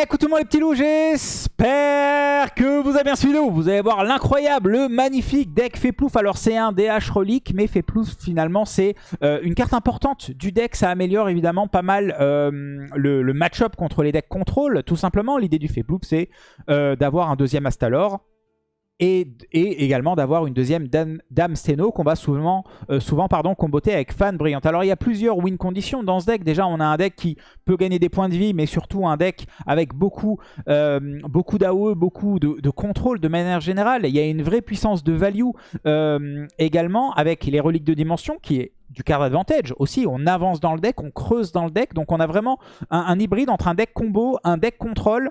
Eh, les petits loups, j'espère que vous avez bien suivi. Vous allez voir l'incroyable, le magnifique deck Féplouf. Alors c'est un DH relique, mais Féplouf finalement c'est euh, une carte importante du deck. Ça améliore évidemment pas mal euh, le, le match-up contre les decks contrôle. Tout simplement, l'idée du Féplouf c'est euh, d'avoir un deuxième Astalor. Et, également d'avoir une deuxième Dame, Steno qu'on va souvent, euh, souvent pardon, comboter avec Fan Brillante. Alors il y a plusieurs win conditions dans ce deck. Déjà on a un deck qui peut gagner des points de vie, mais surtout un deck avec beaucoup, euh, beaucoup d'AOE, beaucoup de, de, contrôle de manière générale. Il y a une vraie puissance de value euh, également avec les reliques de dimension qui est du card advantage aussi. On avance dans le deck, on creuse dans le deck. Donc on a vraiment un, un hybride entre un deck combo, un deck contrôle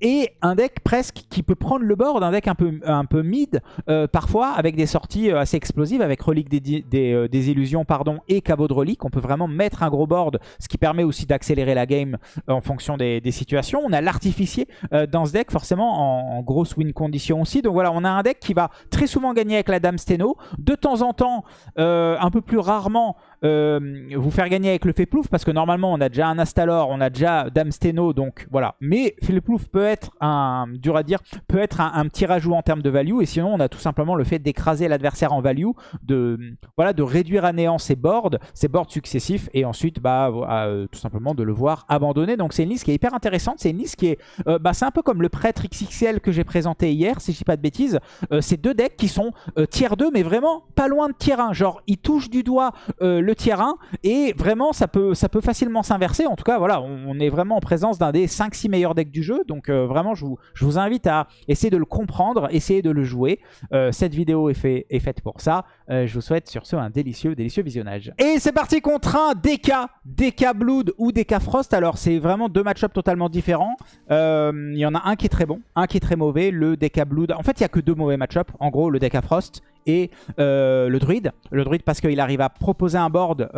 et un deck presque qui peut prendre le board, un deck un peu, un peu mid euh, parfois avec des sorties euh, assez explosives avec relique des, des, euh, des, illusions pardon, et caveau de relique. On peut vraiment mettre un gros board, ce qui permet aussi d'accélérer la game en fonction des, des situations. On a l'artificier euh, dans ce deck forcément en, en, grosse win condition aussi. Donc voilà, on a un deck qui va très souvent gagner avec la Dame Steno. De temps en temps, un peu plus rarement, vous faire gagner avec le Féplouf parce que normalement on a déjà un Astalor, on a déjà Dame Steno, donc voilà. Mais Féplouf peut être un, dur à dire, peut être un, petit rajout en termes de value. Et sinon, on a tout simplement le fait d'écraser l'adversaire en value, de, voilà, de réduire à néant ses boards, ses boards successifs, et ensuite, bah, euh, tout simplement de le voir abandonner. Donc c'est une liste qui est hyper intéressante. C'est une liste qui est, euh, bah, c'est un peu comme le prêtre XXL que j'ai présenté hier, si je dis pas de bêtises. Euh, c'est deux decks qui sont tier 2, mais vraiment pas loin de tier 1. Genre, ils touchent du doigt le tier 1, et vraiment, ça peut, ça peut facilement s'inverser. En tout cas, voilà, on, on est vraiment en présence d'un des 5-6 meilleurs decks du jeu. Donc euh, vraiment, je vous, je vous, invite à essayer de le comprendre, essayer de le jouer. Euh, cette vidéo est, fait, est, faite pour ça. Euh, je vous souhaite sur ce un délicieux, délicieux visionnage. Et c'est parti contre un DK, DK Blood ou DK Frost. Alors c'est vraiment deux match-ups totalement différents. Il y en a un qui est très bon, un qui est très mauvais, le DK Blood. En fait, il n'y a que deux mauvais match-ups. En gros, le DK Frost et le druide. Le druide parce qu'il arrive à proposer un board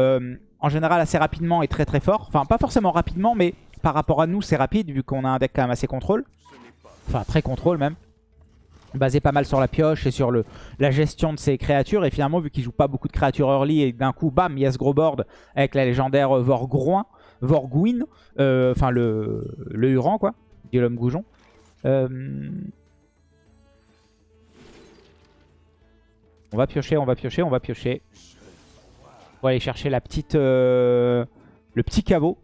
en général assez rapidement et très très fort. Enfin, pas forcément rapidement, mais par rapport à nous, c'est rapide vu qu'on a un deck quand même assez contrôle. Enfin, très contrôle même. Basé pas mal sur la pioche et sur le, la gestion de ses créatures. Et finalement, vu qu'il joue pas beaucoup de créatures early et d'un coup, bam, il y a ce gros board avec la légendaire Vorgroin, Vorgouin. Euh, enfin, le, le Huron, quoi. L'homme goujon. Euh... On va piocher, on va piocher, on va piocher. On va aller chercher la petite, euh, le petit caveau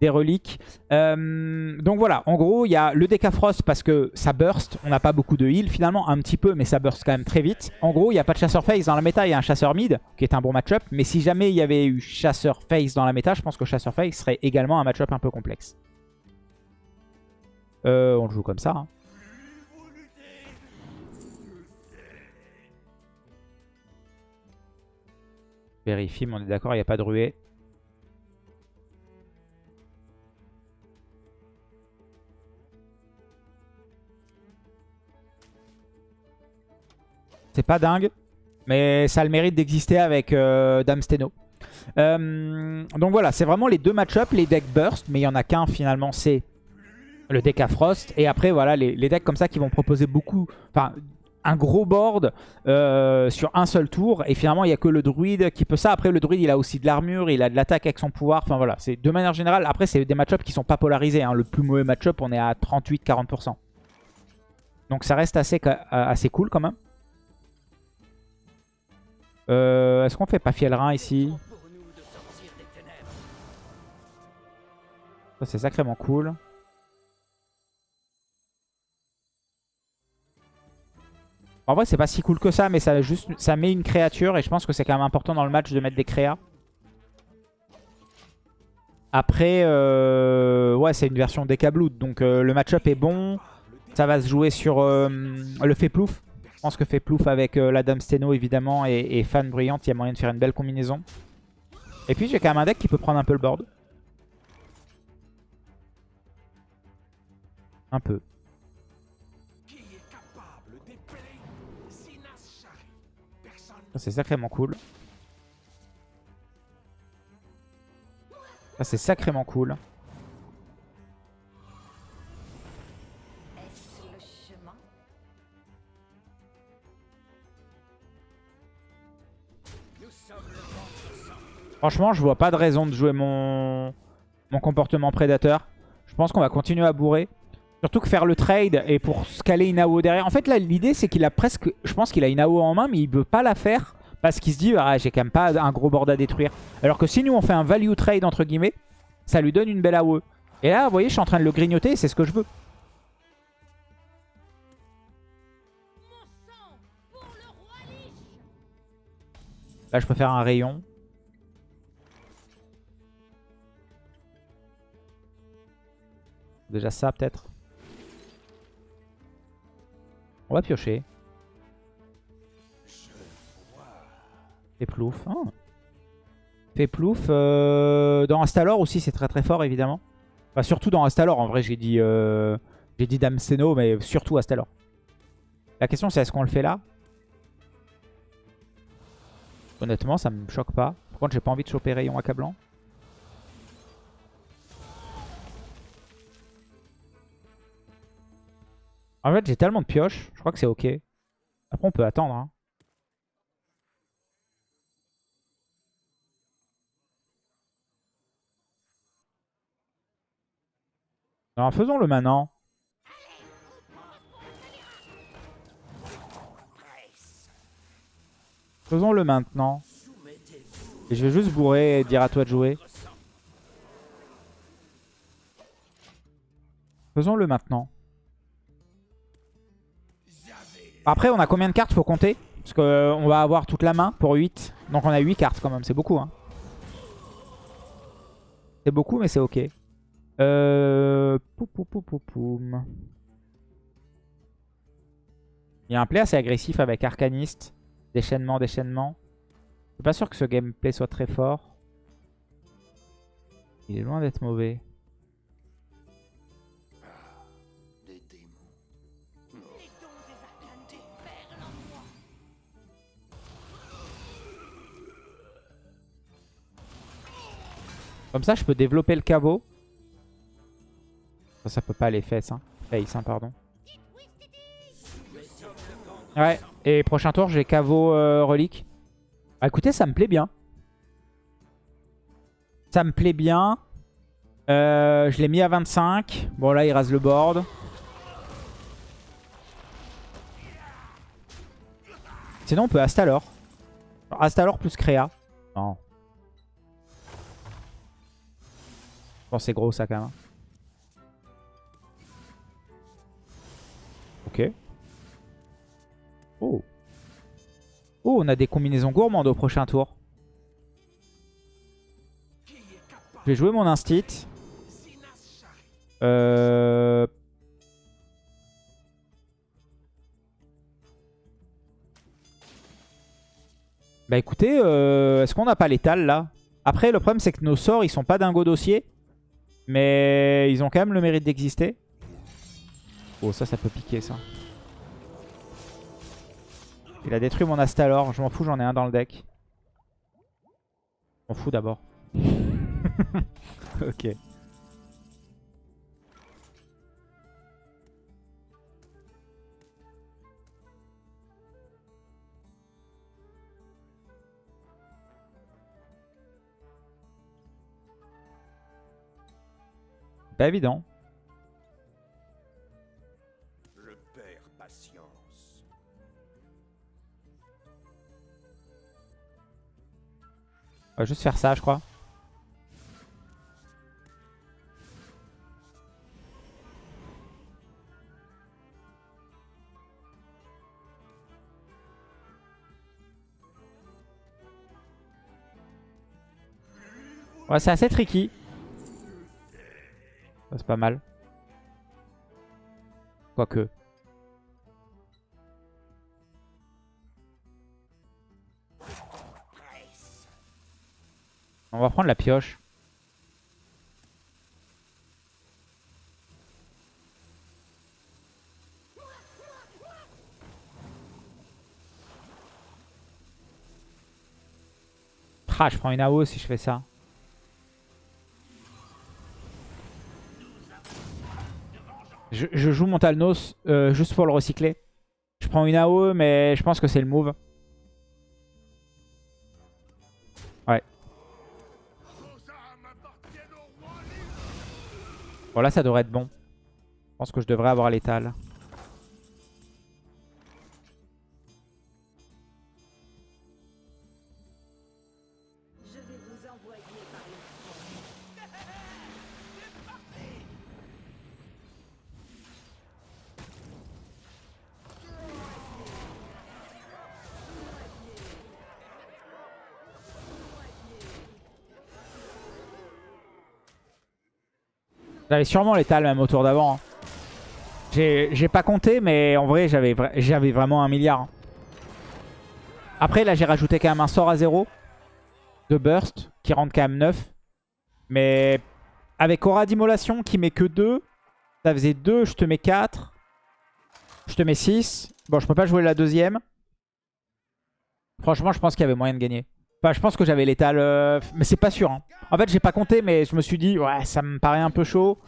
des reliques. Euh, donc voilà, en gros, il y a le Decafrost parce que ça burst. On n'a pas beaucoup de heal finalement, un petit peu, mais ça burst quand même très vite. En gros, il n'y a pas de chasseur face dans la méta, il y a un chasseur mid qui est un bon match-up. Mais si jamais il y avait eu chasseur face dans la méta, je pense que chasseur face serait également un match-up un peu complexe. Euh, on le joue comme ça. Hein. Vérifie, mais on est d'accord, il n'y a pas de ruée. C'est pas dingue, mais ça a le mérite d'exister avec euh, Dame Steno. Euh, donc voilà, c'est vraiment les deux match-up, les decks burst, mais il n'y en a qu'un finalement, c'est le deck à Frost. Et après, voilà, les, decks comme ça qui vont proposer beaucoup, un gros board euh, sur un seul tour. Et finalement, il n'y a que le druide qui peut ça. Après, le druide, il a aussi de l'armure, il a de l'attaque avec son pouvoir. Enfin voilà, c'est de manière générale. Après, c'est des match-up qui sont pas polarisés. Hein. Le plus mauvais match-up, on est à 38-40%. Donc ça reste assez, assez cool quand même. Euh, Est-ce qu'on fait pas Fielrin ici? C'est sacrément cool. En vrai, c'est pas si cool que ça, mais ça, juste, ça met une créature. Et je pense que c'est quand même important dans le match de mettre des créas. Après, euh, ouais, c'est une version Decablood. Donc euh, le match-up est bon. Ça va se jouer sur euh, le Féplouf. Je pense que Féplouf avec euh, la Dame Steno évidemment et, et, Fan Brillante, il y a moyen de faire une belle combinaison. Et puis j'ai quand même un deck qui peut prendre un peu le board. Un peu. C'est sacrément cool. Ça c'est sacrément cool. Franchement, je vois pas de raison de jouer mon, comportement prédateur. Je pense qu'on va continuer à bourrer. Surtout que faire le trade et pour scaler une AO derrière. En fait, là, l'idée, c'est qu'il a presque... Je pense qu'il a une AO en main, mais il veut pas la faire parce qu'il se dit, ah, j'ai quand même pas un gros board à détruire. Alors que si nous, on fait un value trade, entre guillemets, ça lui donne une belle AOE. Et là, vous voyez, je suis en train de le grignoter c'est ce que je veux. Là, je peux faire un rayon. Déjà ça, peut-être. On va piocher. Fait plouf. Oh. Fait plouf. Euh, dans Astalor aussi, c'est très très fort, évidemment. Enfin, surtout dans Astalor. En vrai, j'ai dit, euh, j'ai dit Damseno, mais surtout Astalor. La question, c'est est-ce qu'on le fait là? Honnêtement, ça me choque pas. Par contre, j'ai pas envie de choper rayon accablant. En fait, j'ai tellement de pioches. Je crois que c'est ok. Après, on peut attendre. Hein. Alors, faisons-le maintenant. Faisons-le maintenant. Et je vais juste bourrer et dire à toi de jouer. Faisons-le maintenant. Après, on a combien de cartes Faut compter. Parce qu'on euh, va avoir toute la main pour 8. Donc on a 8 cartes quand même. C'est beaucoup. Hein. C'est beaucoup, mais c'est ok. Euh... Il y a un play assez agressif avec Arcaniste. Déchaînement, déchaînement. Je suis pas sûr que ce gameplay soit très fort. Il est loin d'être mauvais. Comme ça, je peux développer le caveau. Ça, peut pas aller fesses. Hein. Face, hein, pardon. Ouais, et prochain tour, j'ai caveau euh, relique. Bah, écoutez, ça me plaît bien. Ça me plaît bien. Euh, je l'ai mis à 25. Bon, là, il rase le board. Sinon, on peut Astalor. Astalor plus Créa. Non. Pense c'est gros, ça, quand même. Ok. Oh. Oh, on a des combinaisons gourmandes au prochain tour. Je vais jouer mon instit. Euh... Bah écoutez, euh, est-ce qu'on n'a pas l'étal là? Après, le problème c'est que nos sorts, ils sont pas dingo dossier. Mais ils ont quand même le mérite d'exister. Oh, ça, ça peut piquer ça. Il a détruit mon Astalor. Je m'en fous, j'en ai un dans le deck. Je m'en fous d'abord. ok. Pas évident. On va juste faire ça, je crois. Ouais, c'est assez tricky. C'est pas mal. Quoique. On va prendre la pioche. Ah, je prends une AO si je fais ça. Je, joue mon Talnos euh, juste pour le recycler. Je prends une AO, mais je pense que c'est le move. Bon là ça devrait être bon. Je pense que je devrais avoir l'étal. J'avais sûrement l'étal même au tour d'avant. Hein. J'ai pas compté, mais en vrai, j'avais vraiment un milliard. Hein. Après, là, j'ai rajouté quand même un sort à 0 de burst qui rentre quand même 9. Mais avec aura d'immolation qui met que 2, ça faisait 2, je te mets 4. Je te mets 6. Bon, je peux pas jouer la deuxième. Franchement, je pense qu'il y avait moyen de gagner. Enfin, je pense que j'avais l'étal, euh, mais c'est pas sûr. Hein. En fait, j'ai pas compté, mais je me suis dit, ouais, ça me paraît un peu chaud.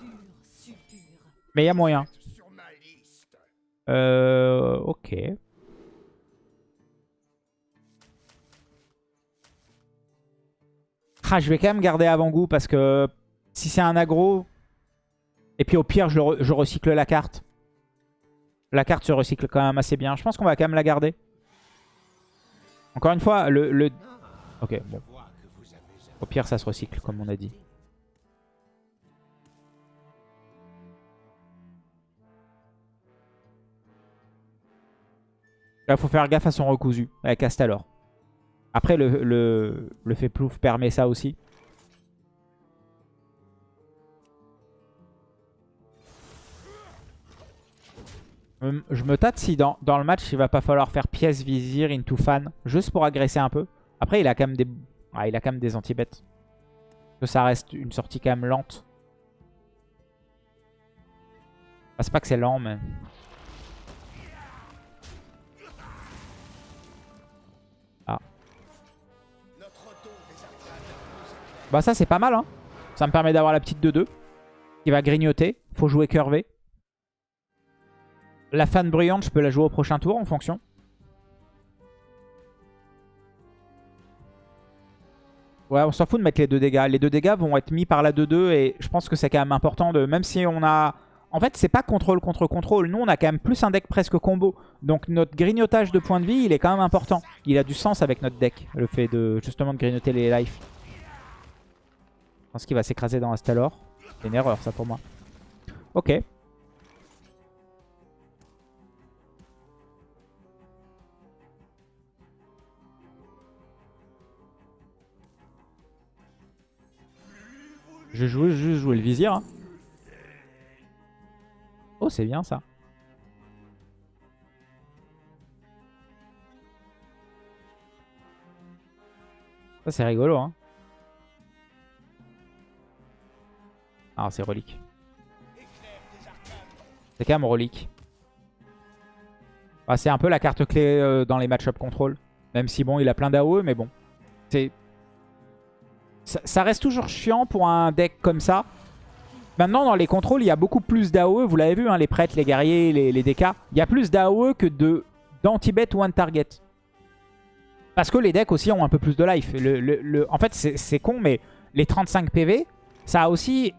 Mais il y a moyen. Euh, ok. Ah, je vais quand même garder avant-goût parce que si c'est un aggro, et puis au pire, je, je, recycle la carte. La carte se recycle quand même assez bien. Je pense qu'on va quand même la garder. Encore une fois, le, le, Ok, bon. Au pire, ça se recycle, comme on a dit. Là, faut faire gaffe à son recousu, avec Astalor. Après, le, le, le fait plouf permet ça aussi. Je me tâte si dans, dans, le match, il va pas falloir faire pièce vizir into fan, juste pour agresser un peu. Après, il a quand même des, ah, il a quand même des anti-bêtes. Que ça reste une sortie quand même lente. Ah, c'est pas que c'est lent, mais... Ah. Bah ça, c'est pas mal, hein. Ça me permet d'avoir la petite 2-2. Qui va grignoter. Faut jouer curvé. La fan bruyante, je peux la jouer au prochain tour en fonction. Ouais, on s'en fout de mettre les deux dégâts. Les deux dégâts vont être mis par la 2-2 et je pense que c'est quand même important de... Même si on a... En fait, c'est pas contrôle contre contrôle. Nous, on a quand même plus un deck presque combo. Donc notre grignotage de points de vie, il est quand même important. Il a du sens avec notre deck, le fait de justement de grignoter les life. Je pense qu'il va s'écraser dans Astalor. C'est une erreur, ça, pour moi. Ok. Je vais juste jouer le vizir. Oh, c'est bien ça. Ça, c'est rigolo. Hein. Ah, c'est relique. C'est quand même relique. Ah, c'est un peu la carte clé euh, dans les match-up contrôle. Même si, bon, il a plein d'AOE, mais bon. C'est ça, reste toujours chiant pour un deck comme ça. Maintenant, dans les contrôles, il y a beaucoup plus d'AOE. Vous l'avez vu, hein, les prêtres, les guerriers, les, les DK. Il y a plus d'AOE que d'anti-bet ou one-target. Parce que les decks aussi ont un peu plus de life. En fait, c'est con, mais les 35 PV, ça a aussi...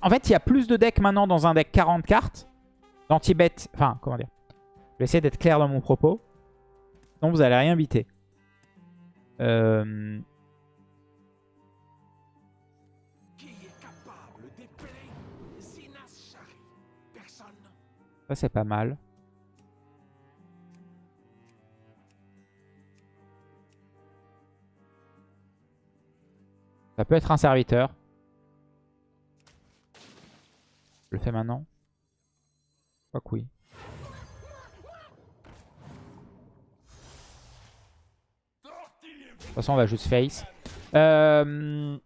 En fait, il y a plus de decks maintenant dans un deck 40 cartes. D'anti-bet... Enfin, comment dire? Je vais essayer d'être clair dans mon propos. Sinon, vous allez rien biter. Euh... Ça, c'est pas mal. Ça peut être un serviteur. Je le fais maintenant. Pas que oui. De toute façon, on va juste face. Euh,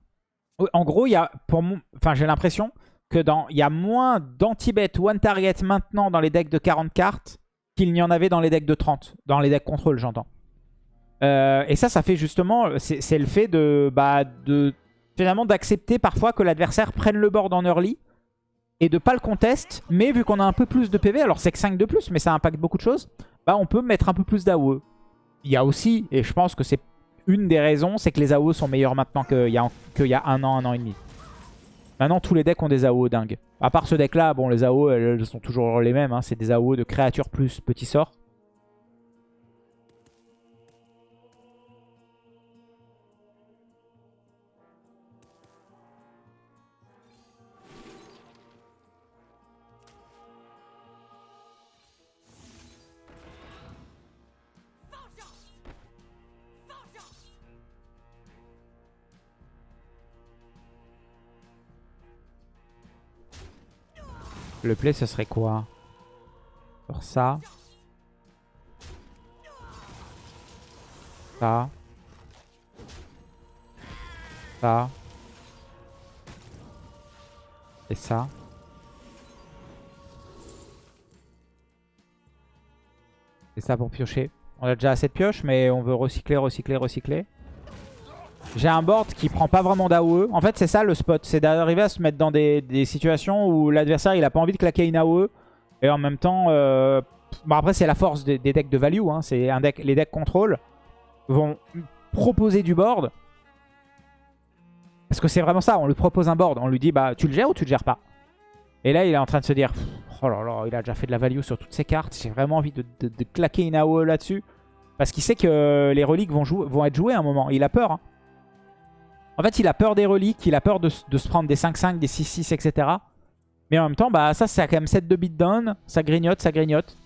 en gros, il y a, pour enfin, j'ai l'impression que dans il y a moins d'anti-bet one target maintenant dans les decks de 40 cartes qu'il n'y en avait dans les decks de 30. Dans les decks contrôle, j'entends. Euh, et ça, ça fait justement... C'est le fait de... Bah, de finalement d'accepter parfois que l'adversaire prenne le board en early et de pas le contest. Mais vu qu'on a un peu plus de PV, alors c'est que 5 de plus, mais ça impacte beaucoup de choses, bah on peut mettre un peu plus d'AOE. Il y a aussi, et je pense que c'est une des raisons, c'est que les AOE sont meilleurs maintenant qu'il y a un an, un an et demi. Maintenant, tous les decks ont des AO dingues. À part ce deck-là, bon, les AO, elles sont toujours les mêmes. Hein. C'est des AO de créatures plus petit sort. Le play, ce serait quoi Sur ça. Ça. Ça. Et ça. Et ça pour piocher. On a déjà assez de pioches, mais on veut recycler, recycler, recycler. J'ai un board qui prend pas vraiment d'AOE. En fait, c'est ça le spot. C'est d'arriver à se mettre dans des, situations où l'adversaire, il a pas envie de claquer une AOE. Et en même temps... Euh... Bon, après, c'est la force des, decks de value. Hein. C'est un Les decks contrôle vont proposer du board. Parce que c'est vraiment ça. On lui propose un board. On lui dit, bah, tu le gères ou tu le gères pas? Et là, il est en train de se dire... Oh là là, il a déjà fait de la value sur toutes ses cartes. J'ai vraiment envie de, claquer une AOE là-dessus. Parce qu'il sait que les reliques vont, vont être jouées à un moment. Il a peur. Hein. En fait, il a peur des reliques, il a peur de, se prendre des 5-5, des 6-6, etc. Mais en même temps, bah ça, c'est quand même 7 de beatdown. Ça grignote, ça grignote.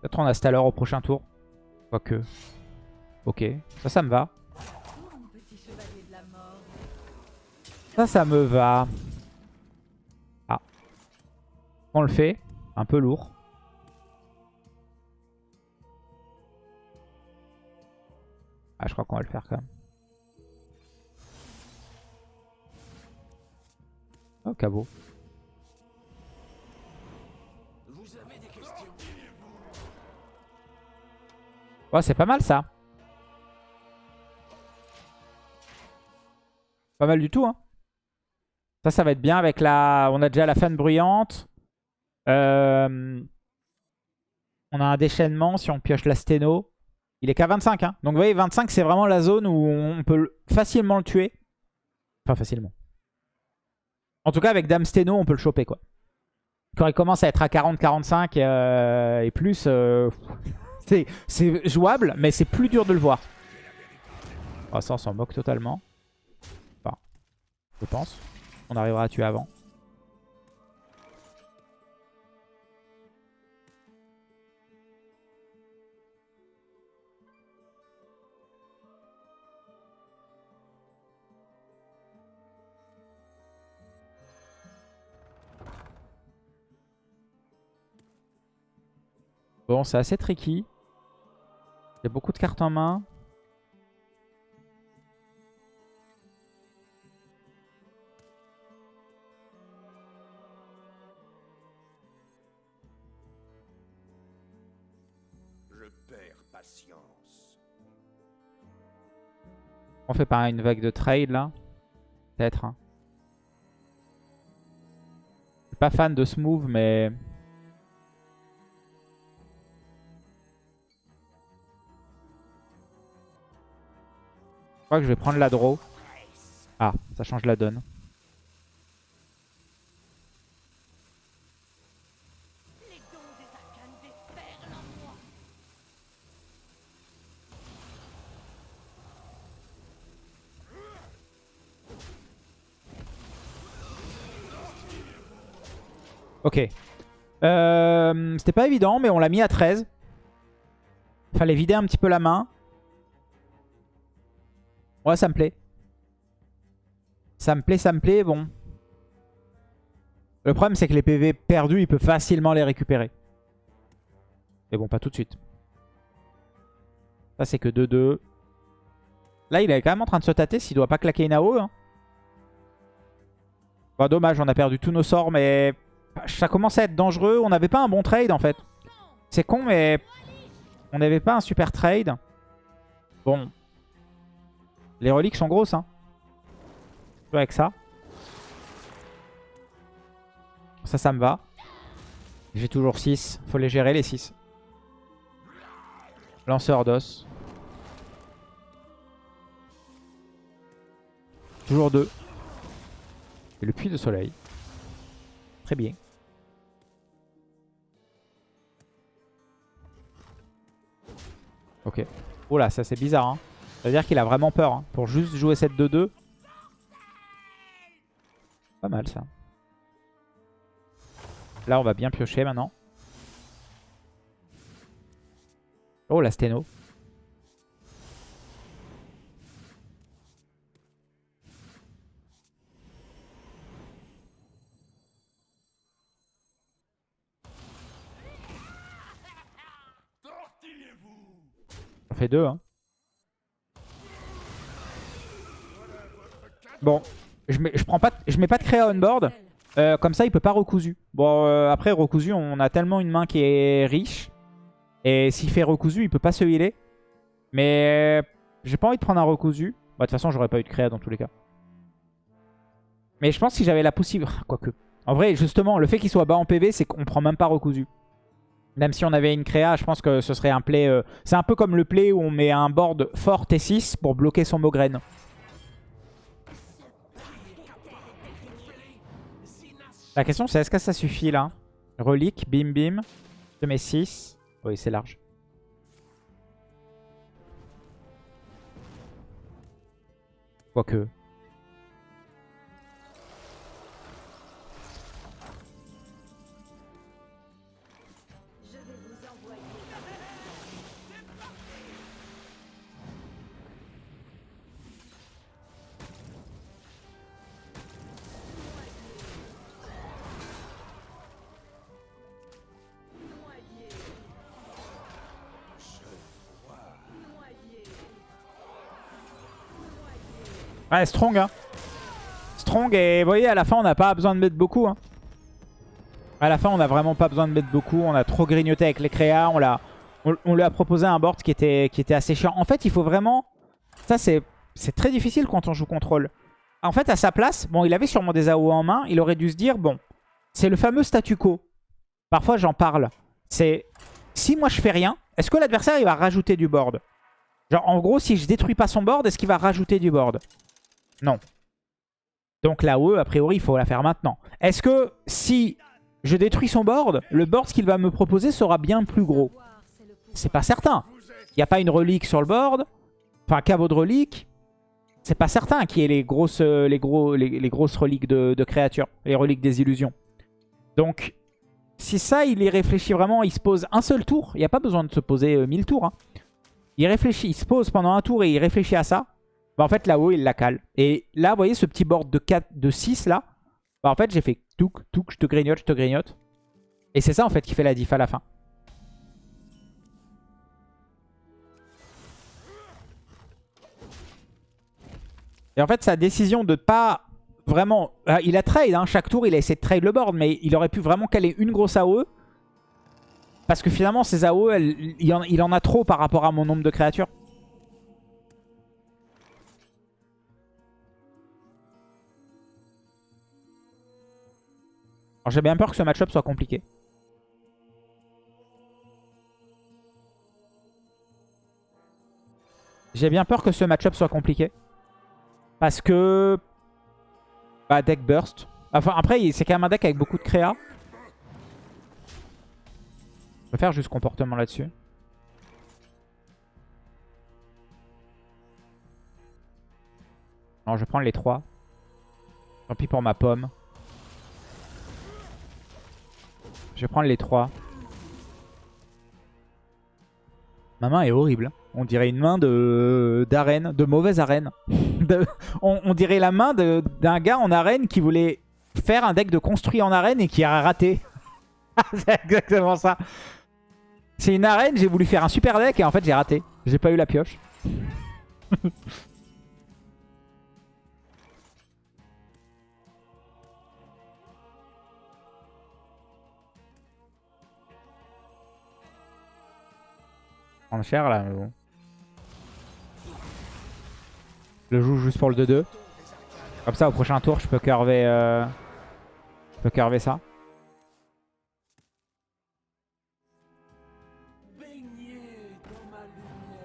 Peut-être on a Staller au prochain tour. Quoique. Ok, ça, ça me va. Ça, ça me va. Ah. On le fait. Un peu lourd. Ah, je crois qu'on va le faire quand même. Oh, cabot. Ouais, c'est pas mal ça. Pas mal du tout, hein. Ça, ça va être bien avec la... On a déjà la fan bruyante. Euh, on a un déchaînement si on pioche la sténo. Il est qu'à 25. Hein. Donc vous voyez, 25, c'est vraiment la zone où on peut facilement le tuer. Enfin, facilement. En tout cas, avec Dame Steno, on peut le choper, quoi. Quand il commence à être à 40, 45 euh, et plus, euh, c'est jouable, mais c'est plus dur de le voir. Oh, ça, on s'en moque totalement. Enfin, je pense. On arrivera à tuer avant. Bon, c'est assez tricky. Il y a beaucoup de cartes en main. On fait pas une vague de trade là Peut-être. Hein. Je suis pas fan de ce move, mais... Je crois que je vais prendre la draw. Ah, ça change la donne. Ok. Euh, C'était pas évident, mais on l'a mis à 13. Fallait vider un petit peu la main. Ouais, ça me plaît. Ça me plaît, ça me plaît, bon. Le problème, c'est que les PV perdus, il peut facilement les récupérer. Mais bon, pas tout de suite. Ça, c'est que 2-2. Là, il est quand même en train de se tâter s'il doit pas claquer une AO. Hein. Bon, dommage, on a perdu tous nos sorts, mais ça commence à être dangereux. On n'avait pas un bon trade en fait. C'est con mais on n'avait pas un super trade. Bon. Les reliques sont grosses. Hein. avec ça. Ça, ça me va. J'ai toujours 6. Faut les gérer les 6. Lanceur d'os. Toujours 2. Et le puits de soleil. Très bien. Ok. Oh là, ça c'est bizarre. Hein. Ça veut dire qu'il a vraiment peur. Hein. Pour juste jouer cette 2-2. Pas mal ça. Là, on va bien piocher maintenant. Oh, la sténo. Hein. Bon, je mets, prends pas, je mets pas de créa on board. Euh, comme ça, il peut pas recousu. Bon, euh, après, recousu, on a tellement une main qui est riche. Et s'il fait recousu, il peut pas se healer. Mais j'ai pas envie de prendre un recousu. Bah, de toute façon, j'aurais pas eu de créa dans tous les cas. Mais je pense si j'avais la possibilité... Quoique. En vrai, justement, le fait qu'il soit bas en PV, c'est qu'on prend même pas recousu. Même si on avait une créa, je pense que ce serait un play... Euh, c'est un peu comme le play où on met un board fort T6 pour bloquer son Mograine. La question c'est est-ce que ça suffit là? Relique, bim bim. Je mets 6. Oui, c'est large. Quoique. Ouais, strong. Hein. Strong et vous voyez, à la fin, on n'a pas besoin de mettre beaucoup. Hein. À la fin, on n'a vraiment pas besoin de mettre beaucoup. On a trop grignoté avec les créas. On, lui a proposé un board qui était, qui était assez chiant. En fait, il faut vraiment... Ça, c'est très difficile quand on joue contrôle. En fait, à sa place, bon, il avait sûrement des AO en main. Il aurait dû se dire, bon, c'est le fameux statu quo. Parfois, j'en parle. C'est, si moi, je fais rien, est-ce que l'adversaire, il va rajouter du board? Genre, en gros, si je détruis pas son board, est-ce qu'il va rajouter du board? Non. Donc la OE, a priori, il faut la faire maintenant. Est-ce que si je détruis son board, le board qu'il va me proposer sera bien plus gros? C'est pas certain. Il n'y a pas une relique sur le board. Enfin, caveau de relique. C'est pas certain qu'il y ait les grosses, les gros, les, grosses reliques de, créatures. Les reliques des illusions. Donc, si ça, il y réfléchit vraiment, il se pose un seul tour. Il n'y a pas besoin de se poser euh, mille tours. Hein. Il réfléchit, il se pose pendant un tour et il réfléchit à ça. Bah, en fait, là-haut, il la cale. Et là, vous voyez ce petit board de, 4, de 6 là? Bah, En fait, j'ai fait touk, touk, je te grignote, je te grignote. Et c'est ça, en fait, qui fait la diff à la fin. Et en fait, sa décision de pas vraiment... Ah, il a trade, hein, chaque tour, il a essayé de trade le board, mais il aurait pu vraiment caler une grosse AOE. Parce que finalement, ces AOE, il en a trop par rapport à mon nombre de créatures. Alors j'ai bien peur que ce match-up soit compliqué. J'ai bien peur que ce match-up soit compliqué. Parce que... Bah, deck burst. Enfin, après, c'est quand même un deck avec beaucoup de créa. Je vais faire juste comportement là-dessus. Non, je vais prendre les trois. Tant pis pour ma pomme. Je vais prendre les trois. Ma main est horrible. On dirait une main de d'arène, de mauvaise arène. on, dirait la main d'un gars en arène qui voulait faire un deck de construit en arène et qui a raté. C'est exactement ça. C'est une arène, j'ai voulu faire un super deck et en fait j'ai raté. J'ai pas eu la pioche. prendre cher là, mais bon. Je le joue juste pour le 2-2. Comme ça, au prochain tour, je peux curver, euh, je peux curver ça.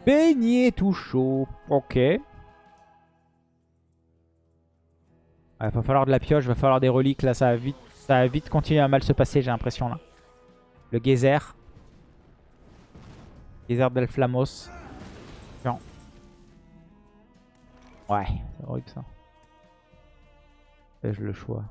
Beignet tout chaud. Ok. Il va falloir de la pioche, va falloir des reliques. Là, ça va vite, ça va vite continuer à mal se passer, j'ai l'impression. là. Le geyser. Geyser d'Elflamos. Chiant. Ouais, c'est horrible ça. Fais-je le choix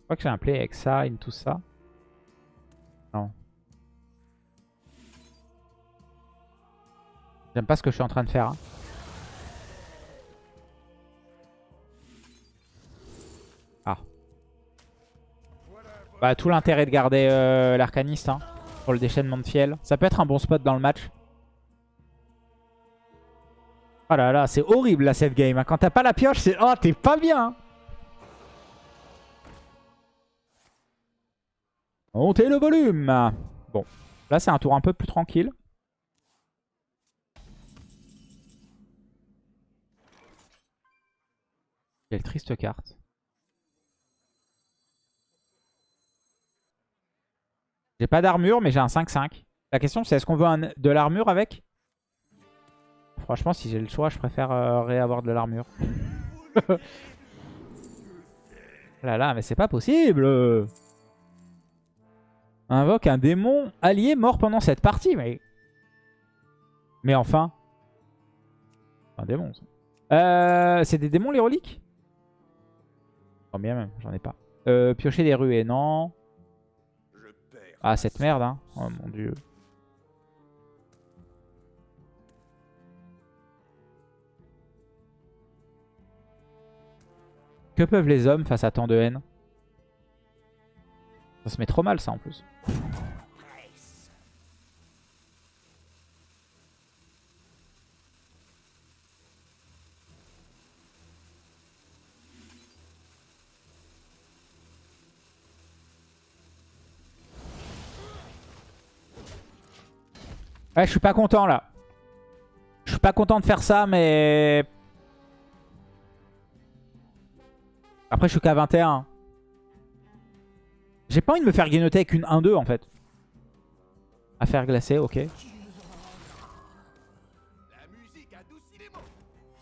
Je crois que j'ai un play avec ça, et tout ça. Non. J'aime pas ce que je suis en train de faire. hein. Bah, tout l'intérêt de garder euh, l'arcaniste hein, pour le déchaînement de fiel. Ça peut être un bon spot dans le match. Oh là là, c'est horrible là cette game. hein. Quand t'as pas la pioche, c'est... Oh, t'es pas bien hein. Montez le volume Bon, là c'est un tour un peu plus tranquille. Quelle triste carte. J'ai pas d'armure, mais j'ai un 5-5. La question c'est est-ce qu'on veut de l'armure avec? Franchement, si j'ai le choix, je préfère euh, réavoir de l'armure. là là, mais c'est pas possible Invoque un démon allié mort pendant cette partie, mais... Mais enfin... Un démon. Euh, c'est des démons, les reliques? Oh bien même, j'en ai pas. Euh, piocher des ruées, non. Ah, cette merde, hein. Oh mon dieu. Que peuvent les hommes face à tant de haine? Ça se met trop mal, ça, en plus. Ouais, je suis pas content là. Je suis pas content de faire ça, mais... Après, je suis qu'à 21. J'ai pas envie de me faire guignoter avec une 1-2 en fait. Affaire glacée, ok.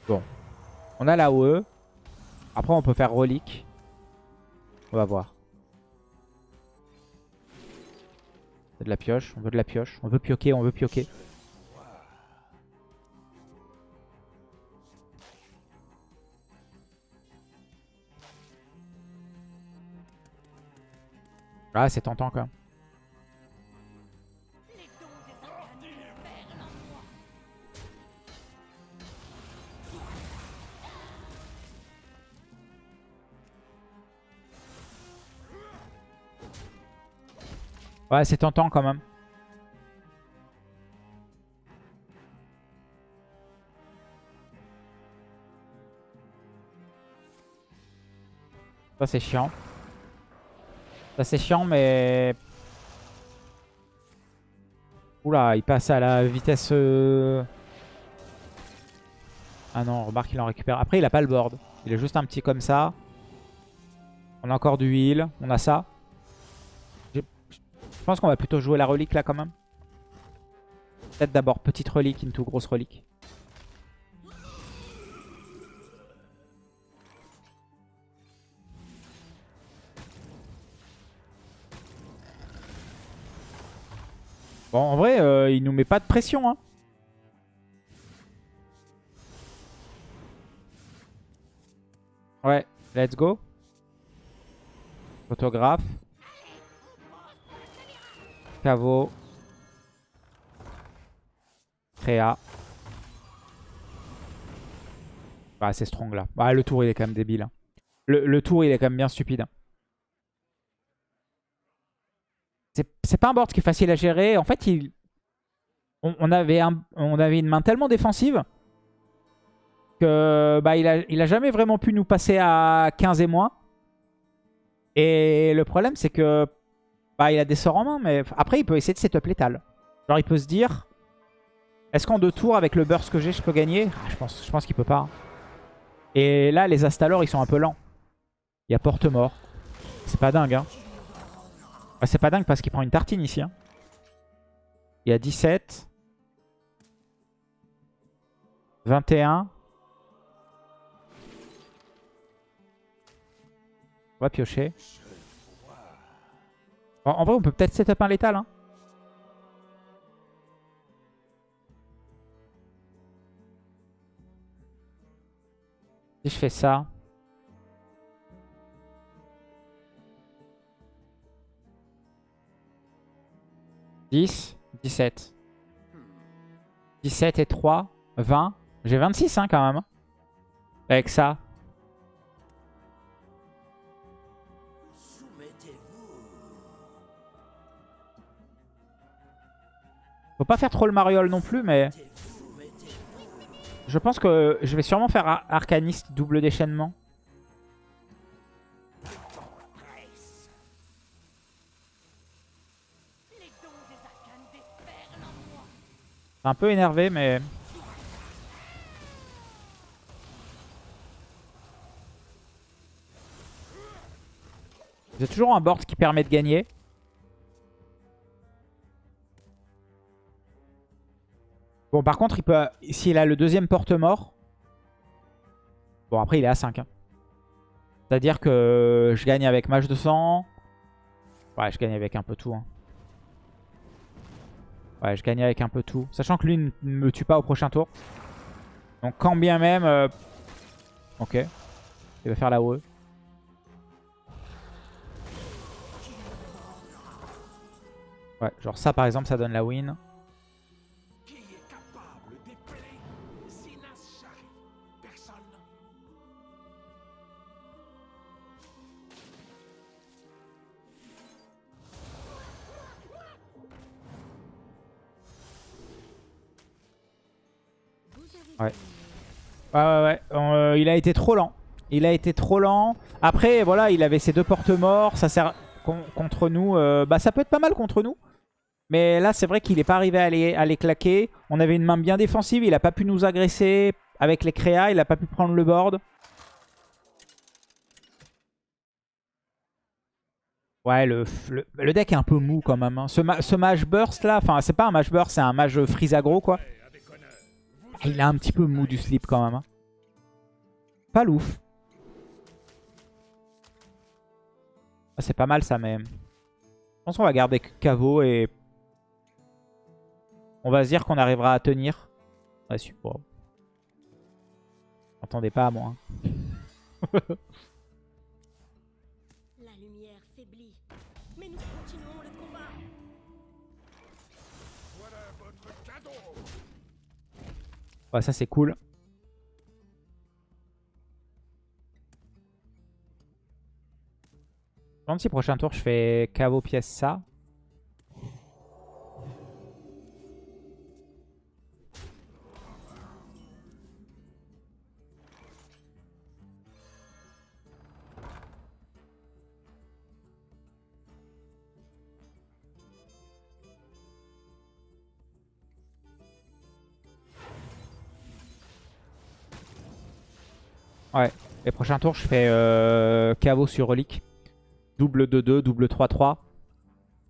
Bon. On a la OE. Après, on peut faire relique. On va voir. De la pioche, on veut de la pioche. On veut pioquer, on veut pioquer. Ah, c'est tentant quand même. Ouais, c'est tentant quand même. Ça, c'est chiant. Ça, c'est chiant, mais... Oula, il passe à la vitesse... euh, Ah non, remarque, il en récupère. Après, il a pas le board. Il est juste un petit comme ça. On a encore du heal. On a ça. Je pense qu'on va plutôt jouer la relique là quand même. Peut-être d'abord petite relique into grosse relique. Bon, en vrai, euh, il nous met pas de pression. Hein. Ouais, let's go. Photographe. Caveau. Créa. Bah, c'est strong là. Bah, le tour il est quand même débile. hein. Le, tour il est quand même bien stupide. hein. C'est pas un board qui est facile à gérer. En fait, il... on avait une main tellement défensive que bah, il, a, il a jamais vraiment pu nous passer à 15 et moins. Et le problème, c'est que Bah, il a des sorts en main, mais après, il peut essayer de setup létal. Genre, il peut se dire... Est-ce qu'en deux tours, avec le burst que j'ai, je peux gagner? Ah, Je pense, je pense qu'il peut pas. Et là, les Astalor, ils sont un peu lents. Il y a porte-mort. C'est pas dingue, hein. Bah, c'est pas dingue parce qu'il prend une tartine ici. Hein. Il y a 17. 21. On va piocher. En vrai, on peut peut-être setup un létal. Hein. Si je fais ça... 10, 17. 17 et 3, 20. J'ai 26 hein, quand même. Avec ça. Faut pas faire trop le mariole non plus, mais... Je pense que je vais sûrement faire Arcaniste double déchaînement. un peu énervé, mais... J'ai toujours un board qui permet de gagner. Bon, par contre, il peut, s'il a le deuxième porte-mort... Bon, après, il est à 5. Hein. C'est-à-dire que je gagne avec mage de sang. Ouais, je gagne avec un peu tout. Hein. Ouais, je gagne avec un peu tout. Sachant que lui ne me tue pas au prochain tour. Donc quand bien même... Euh, ok. Il va faire la OE. Ouais, genre ça par exemple, ça donne la win. Ouais. Ouais, ouais. Euh, il a été trop lent. Il a été trop lent. Après, voilà, il avait ses deux porte-morts. Ça sert contre nous. Euh, bah, ça peut être pas mal contre nous. Mais là, c'est vrai qu'il n'est pas arrivé à les, à les, claquer. On avait une main bien défensive. Il n'a pas pu nous agresser avec les créas. Il n'a pas pu prendre le board. Ouais, le, deck est un peu mou quand même. Hein. Ce, ce mage burst là, enfin, c'est pas un mage burst, c'est un mage freeze aggro quoi. Il a un petit peu mou du slip quand même. Hein. Pas louf. Ah, c'est pas mal ça, mais... Je pense qu'on va garder Caveau et... On va se dire qu'on arrivera à tenir. Ouais, super. Attendez pas à moi. Hein. Ça c'est cool. Je me si prochain tour je fais caveau pièce ça. Ouais. Les prochains tours, je fais euh, caveau sur relique. Double 2-2, double 3-3.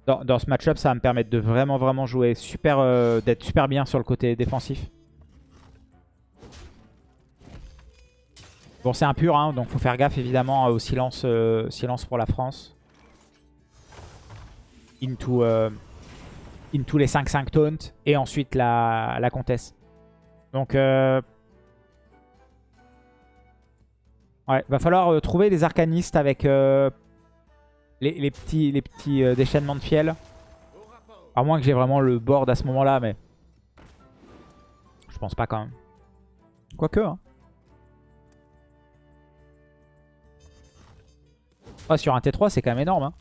Dans, ce match-up, ça va me permettre de vraiment, vraiment jouer super, euh, d'être super bien sur le côté défensif. Bon, c'est impur, hein, donc faut faire gaffe évidemment au silence, euh, silence pour la France. Into, into les 5-5 taunt et ensuite la, la comtesse. Donc, Ouais, va falloir euh, trouver des arcanistes avec euh, les, petits, les petits euh, déchaînements de fiel. À moins que j'ai vraiment le board à ce moment-là, mais... Je pense pas quand même. Quoique, hein. sur un T3, c'est quand même énorme. Hein.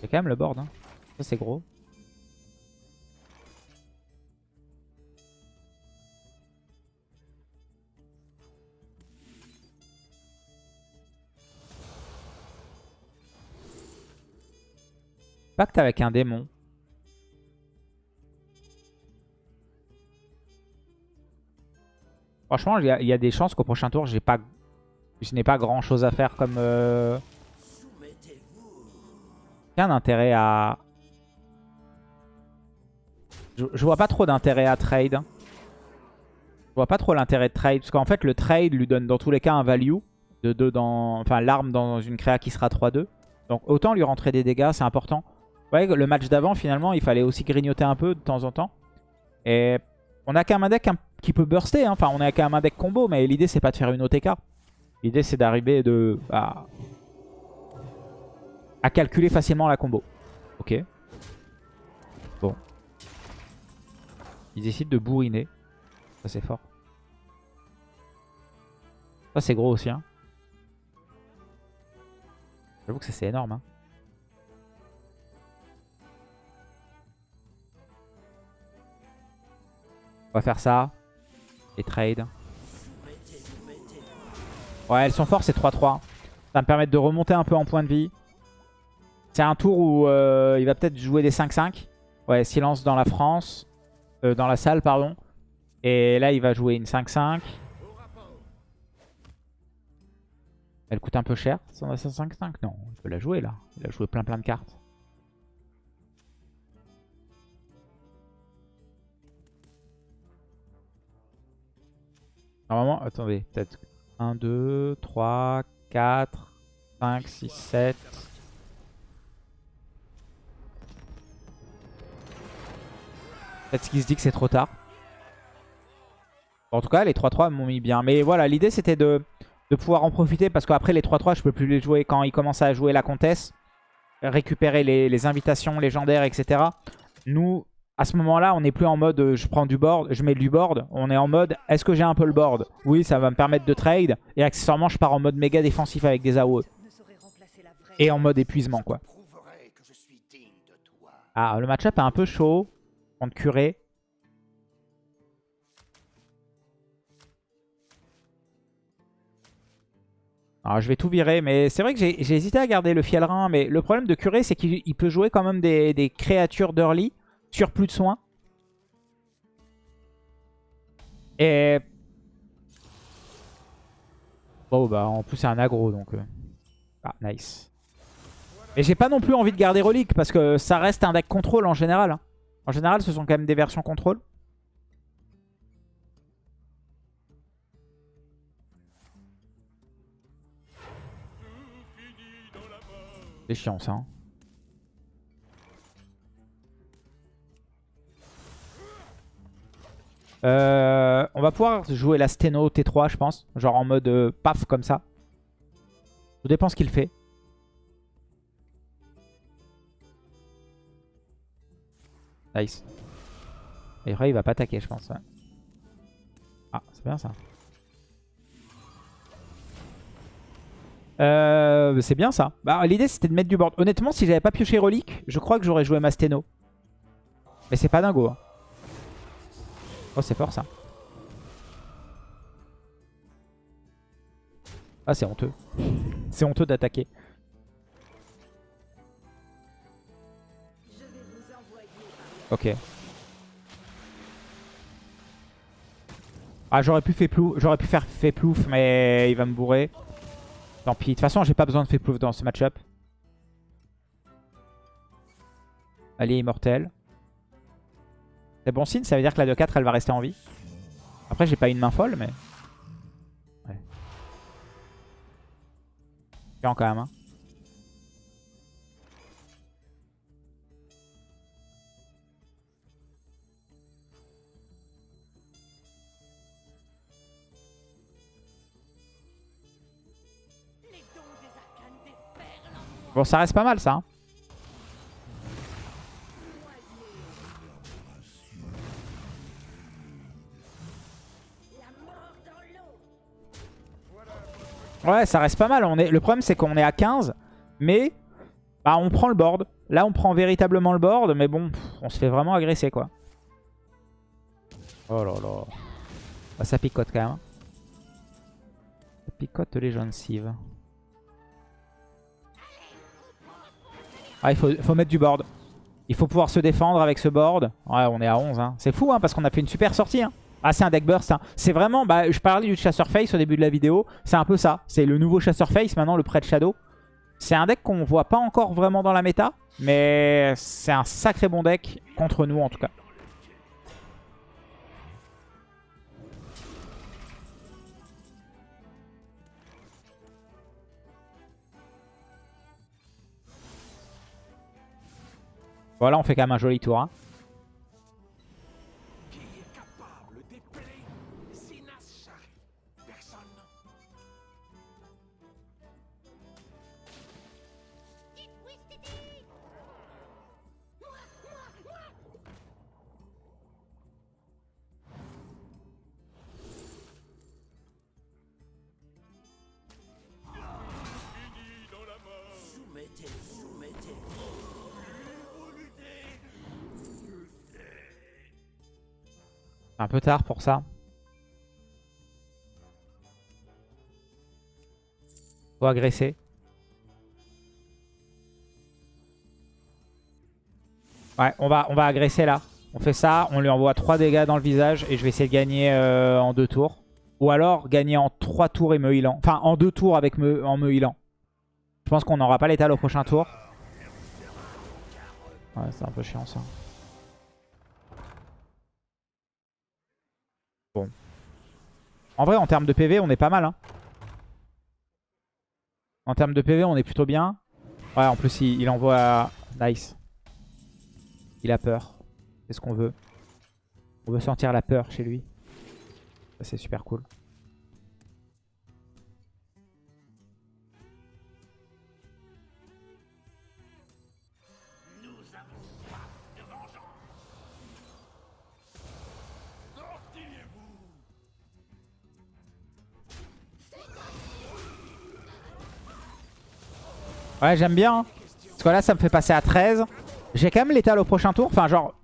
C'est quand même le board. Hein. Ça, c'est gros. Avec un démon. Franchement, il y, a des chances qu'au prochain tour, pas, je n'ai pas grand chose à faire comme... Euh... Intérêt à... Je, je vois pas trop d'intérêt à trade. Je vois pas trop l'intérêt de trade. Parce qu'en fait, le trade lui donne dans tous les cas un value. De 2 dans... Enfin, l'arme dans une créa qui sera 3-2. Donc autant lui rentrer des dégâts, c'est important. Ouais, le match d'avant, finalement, il fallait aussi grignoter un peu de temps en temps. Et on a quand même un deck qui peut burster. Hein. Enfin, on a quand même un deck combo, mais l'idée, c'est pas de faire une OTK. L'idée, c'est d'arriver de... À... à calculer facilement la combo. Ok. Bon. Ils décident de bourriner. Ça, c'est fort. Ça, c'est gros aussi. Hein. J'avoue que ça, c'est énorme. Hein. On va faire ça. Et trade. Ouais, elles sont fortes, c'est 3-3. Ça va me permettre de remonter un peu en point de vie. C'est un tour où euh, il va peut-être jouer des 5-5. Ouais, silence dans la France. Euh, dans la salle, pardon. Et là, il va jouer une 5-5. Elle coûte un peu cher, 5-5 Non, il peut la jouer là. Il a joué plein plein de cartes. Normalement, attendez, peut-être 1, 2, 3, 4, 5, 6, 7. Peut-être qu'il se dit que c'est trop tard. En tout cas, les 3-3 m'ont mis bien. Mais voilà, l'idée c'était de, pouvoir en profiter parce qu'après les 3-3, je peux plus les jouer quand il commence à jouer la comtesse. Récupérer les, invitations légendaires, etc. Nous, à ce moment-là, on n'est plus en mode euh, je prends du board, je mets du board. On est en mode est-ce que j'ai un peu le board? Oui, ça va me permettre de trade. Et accessoirement, je pars en mode méga défensif avec des AOE. Et en mode épuisement, quoi. Ah, le match-up est un peu chaud. Contre curé. Alors je vais tout virer, mais c'est vrai que j'ai hésité à garder le fielrin, mais le problème de curé c'est qu'il peut jouer quand même des, créatures d'early sur plus de soins. Et... Bon bah en plus c'est un aggro donc... Euh, ah nice. Et j'ai pas non plus envie de garder relique parce que ça reste un deck contrôle en général. Hein. En général ce sont quand même des versions contrôle. C'est chiant. Hein. Euh, on va pouvoir jouer la Steno T3 je pense. Genre en mode euh, paf comme ça. Tout dépend ce qu'il fait. Nice. Et après il va pas attaquer je pense. Ah c'est bien ça. Euh, c'est bien ça. Bah, L'idée c'était de mettre du board. Honnêtement, si j'avais pas pioché relique, je crois que j'aurais joué Masteno. Mais c'est pas dingo. Hein. Oh, c'est fort ça. Ah, c'est honteux. C'est honteux d'attaquer. Ok. Ah, j'aurais pu, pu faire fait plouf, mais il va me bourrer. Tant pis. De toute façon, j'ai pas besoin de Féplouf dans ce match-up. Allié immortel. C'est bon signe, ça veut dire que la 2-4, elle va rester en vie. Après, j'ai pas une main folle, mais... Ouais. quand même, hein. Bon, ça reste pas mal ça. Hein. Ouais, ça reste pas mal. On est... Le problème, c'est qu'on est à 15. Mais bah, on prend le board. Là, on prend véritablement le board. Mais bon, on se fait vraiment agresser, quoi. Oh là là. Bah, ça picote quand même. Hein. Ça picote les gencives. il faut, faut mettre du board. Il faut pouvoir se défendre avec ce board. Ouais, on est à 11. Hein. C'est fou, hein, parce qu'on a fait une super sortie. Hein. Ah, c'est un deck burst. Hein. C'est vraiment... Bah, je parlais du chasseur face au début de la vidéo. C'est un peu ça. C'est le nouveau chasseur face, maintenant le prêt de shadow. C'est un deck qu'on voit pas encore vraiment dans la méta. Mais c'est un sacré bon deck contre nous, en tout cas. Voilà, on fait quand même un joli tour. Hein. Un peu tard pour ça. Faut agresser. Ouais, on va, agresser là. On fait ça, on lui envoie 3 dégâts dans le visage et je vais essayer de gagner euh, en 2 tours. Ou alors gagner en 3 tours et me healant. Enfin, en 2 tours avec me, en me healant. Je pense qu'on n'aura pas l'étal au prochain tour. Ouais, c'est un peu chiant ça. Bon. En vrai, en termes de PV, on est pas mal. Hein. En termes de PV, on est plutôt bien. Ouais, en plus, il, envoie... Nice. Il a peur. C'est ce qu'on veut. On veut sentir la peur chez lui. C'est super cool. Ouais, j'aime bien. Hein. Parce que là, ça me fait passer à 13. J'ai quand même l'étal au prochain tour. Enfin, genre,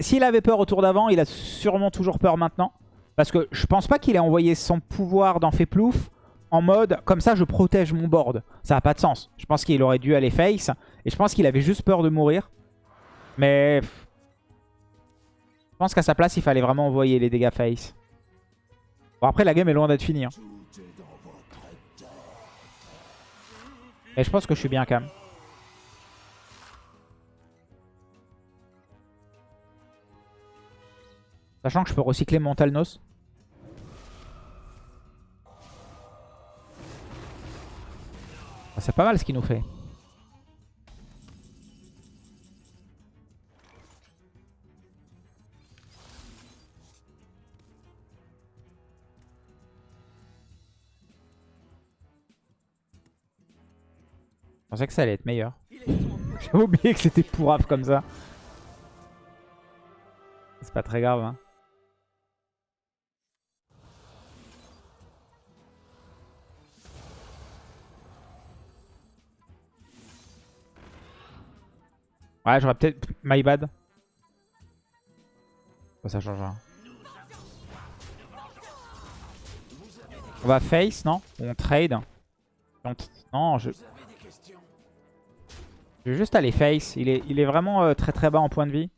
s'il avait peur au tour d'avant, il a sûrement toujours peur maintenant. Parce que je pense pas qu'il ait envoyé son pouvoir dans Feplouf en mode comme ça je protège mon board. Ça n'a pas de sens. Je pense qu'il aurait dû aller face. Et je pense qu'il avait juste peur de mourir. Mais... Je pense qu'à sa place, il fallait vraiment envoyer les dégâts face. Bon, après, la game est loin d'être finie. Hein. Et je pense que je suis bien quand même. Sachant que je peux recycler mon Talnos. Ah, c'est pas mal ce qu'il nous fait. Je pensais que ça allait être meilleur. J'ai oublié que c'était pourrave comme ça. C'est pas très grave. Hein. Ouais, j'aurais peut-être... My bad. ça change rien. On va face, non? On trade. Non, je... Je vais juste aller face. Il est, il est vraiment euh, très très bas en point de vie.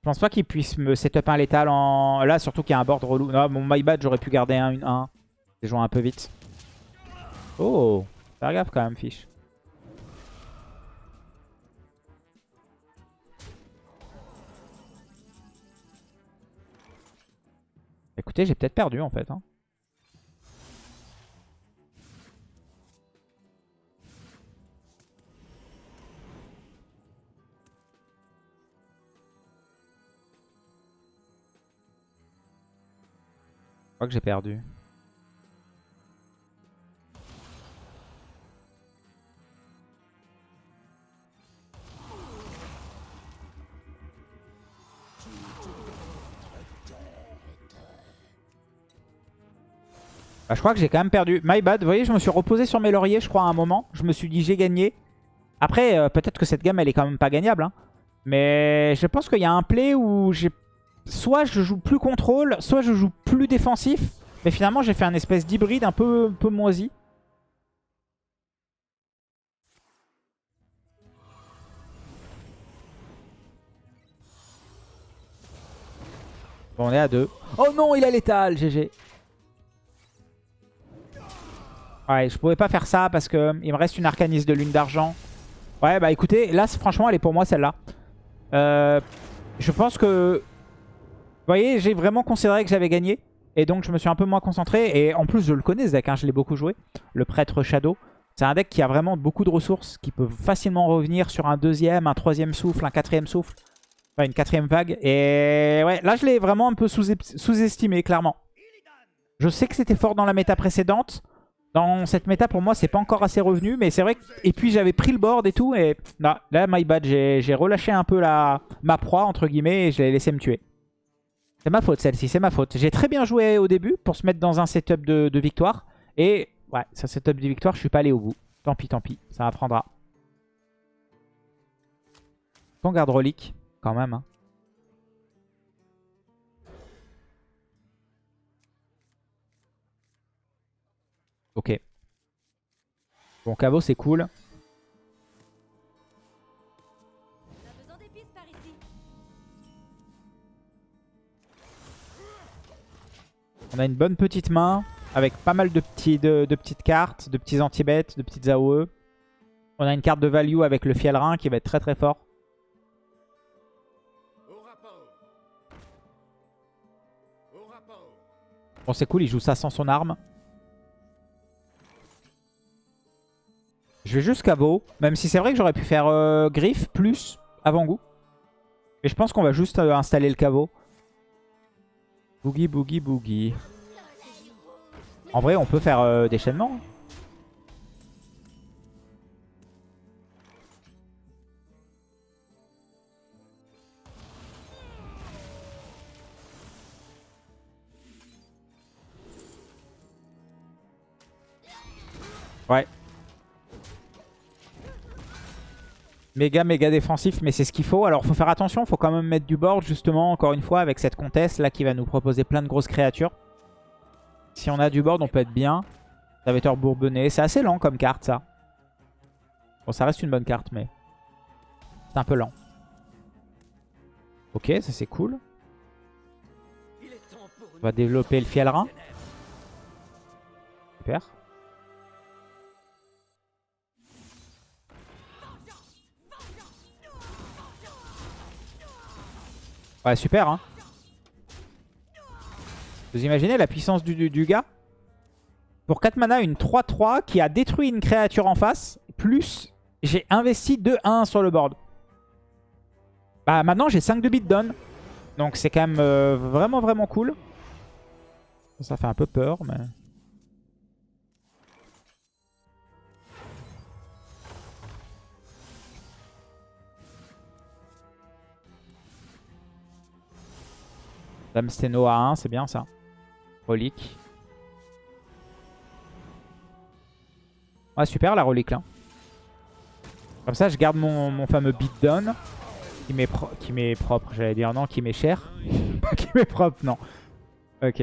Je pense pas qu'il puisse me setup un létal en... Là, surtout qu'il y a un board relou. Non, mon my bad, j'aurais pu garder un 1. J'ai joué un peu vite. Oh Faire gaffe quand même, fiche. Écoutez, j'ai peut-être perdu en fait. Hein. Crois que j'ai perdu. Bah, je crois que j'ai quand même perdu. My bad. Vous voyez, je me suis reposé sur mes lauriers, je crois, à un moment. Je me suis dit, j'ai gagné. Après, euh, peut-être que cette gamme, elle est quand même pas gagnable. Hein. Mais je pense qu'il y a un play où j'ai soit je joue plus contrôle, soit je joue plus défensif. Mais finalement, j'ai fait un espèce d'hybride un peu, un peu moisi. Bon, on est à 2. Oh non, il a l'étal, GG. Ouais, je pouvais pas faire ça parce que euh, il me reste une arcaniste de lune d'argent. Ouais, bah écoutez, là, franchement, elle est pour moi, celle-là. Euh, je pense que vous voyez, j'ai vraiment considéré que j'avais gagné. Et donc, je me suis un peu moins concentré. Et en plus, je le connais, ce deck. Hein, je l'ai beaucoup joué. Le prêtre Shadow. C'est un deck qui a vraiment beaucoup de ressources. Qui peut facilement revenir sur un deuxième, un troisième souffle, un quatrième souffle. Enfin, une quatrième vague. Et ouais, là, je l'ai vraiment un peu sous-estimé, clairement. Je sais que c'était fort dans la méta précédente. Dans cette méta, pour moi, c'est pas encore assez revenu. Mais c'est vrai que... Et puis, j'avais pris le board et tout. Et là, my bad. J'ai relâché un peu la... ma proie, entre guillemets, et je l'ai laissé me tuer. C'est ma faute, celle-ci. C'est ma faute. J'ai très bien joué au début pour se mettre dans un setup de, victoire. Et ouais, ce setup de victoire, je suis pas allé au bout. Tant pis, tant pis. Ça apprendra. On garde relique, quand même. Hein. Ok. Bon, caveau, c'est cool. On a une bonne petite main avec pas mal de, petites cartes, de petits anti-bêtes, de petites AOE. On a une carte de value avec le Fielrin qui va être très très fort. Bon, c'est cool, il joue ça sans son arme. Je vais juste caveau. Même si c'est vrai que j'aurais pu faire euh, griffe plus avant-goût. Mais je pense qu'on va juste euh, installer le caveau. Boogie, boogie, boogie. En vrai, on peut faire euh, déchaînement. Ouais. Méga méga défensif mais c'est ce qu'il faut. Alors faut faire attention, faut quand même mettre du board justement encore une fois avec cette comtesse là qui va nous proposer plein de grosses créatures. Si on a du board on peut être bien. Serviteur bourbonné, c'est assez lent comme carte ça. Bon ça reste une bonne carte mais c'est un peu lent. Ok ça c'est cool. On va développer le fielrin. Super. Ouais, super, hein. Vous imaginez la puissance du, gars? Pour 4 mana, une 3-3 qui a détruit une créature en face. Plus, j'ai investi 2-1 sur le board. Bah maintenant, j'ai 5 de beatdown. Donc c'est quand même euh, vraiment, vraiment cool. Ça fait un peu peur, mais... Dame Steno à 1, c'est bien ça. Relique. Ouais, super la relique là. Comme ça, je garde mon, fameux beatdown. Qui m'est propre, j'allais dire. Non, qui m'est cher. Qui m'est propre, non. Ok.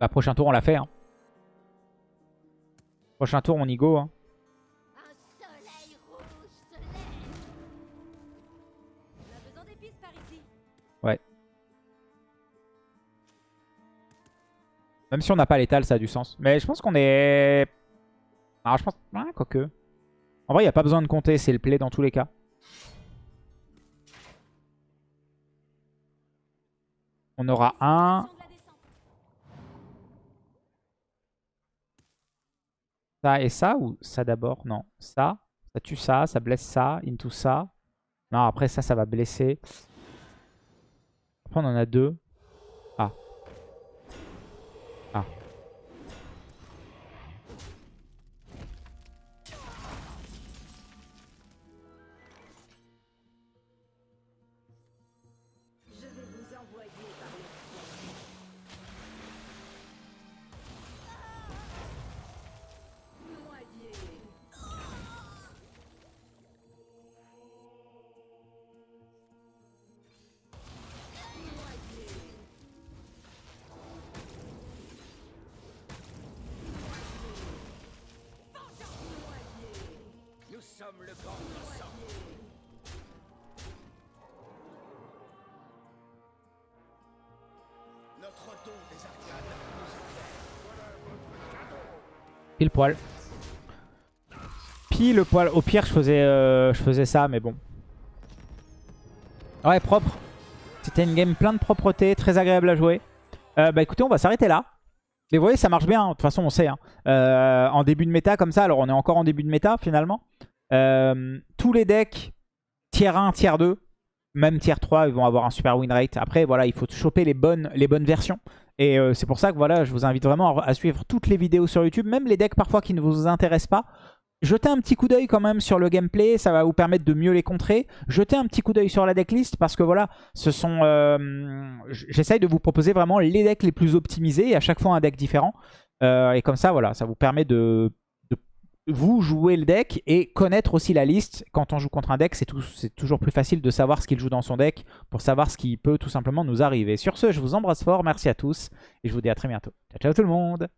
Bah, prochain tour, on l'a fait. Hein. Prochain tour, on y go. Hein. Même si on n'a pas l'étal, ça a du sens. Mais je pense qu'on est... Alors je pense... Quoique. En vrai, il n'y a pas besoin de compter, c'est le play dans tous les cas. On aura un... Ça et ça ou ça d'abord? Non, ça. Ça tue ça, ça blesse ça, into ça. Non, après ça, ça va blesser. Après, on en a deux. sommes le Pile poil. Pile poil. Au pire, je faisais, euh, je faisais ça, mais bon. Ouais, propre. C'était une game plein de propreté, très agréable à jouer. Euh, bah écoutez, on va s'arrêter là. Mais vous voyez, ça marche bien. Hein. De toute façon, on sait. Hein. Euh, en début de méta, comme ça, alors on est encore en début de méta, finalement. Euh, tous les decks, tier 1, tier 2, même tier 3, ils vont avoir un super win rate. Après, voilà, il faut choper les bonnes, les bonnes versions. Et euh, c'est pour ça que voilà, je vous invite vraiment à, suivre toutes les vidéos sur YouTube, même les decks parfois qui ne vous intéressent pas. Jetez un petit coup d'œil quand même sur le gameplay, ça va vous permettre de mieux les contrer. Jetez un petit coup d'œil sur la decklist parce que voilà, ce sont, euh, j'essaye de vous proposer vraiment les decks les plus optimisés et à chaque fois un deck différent. Et comme ça, voilà, ça vous permet de vous jouer le deck et connaître aussi la liste. Quand on joue contre un deck, c'est toujours plus facile de savoir ce qu'il joue dans son deck pour savoir ce qui peut tout simplement nous arriver. Sur ce, je vous embrasse fort, merci à tous et je vous dis à très bientôt. Ciao, ciao tout le monde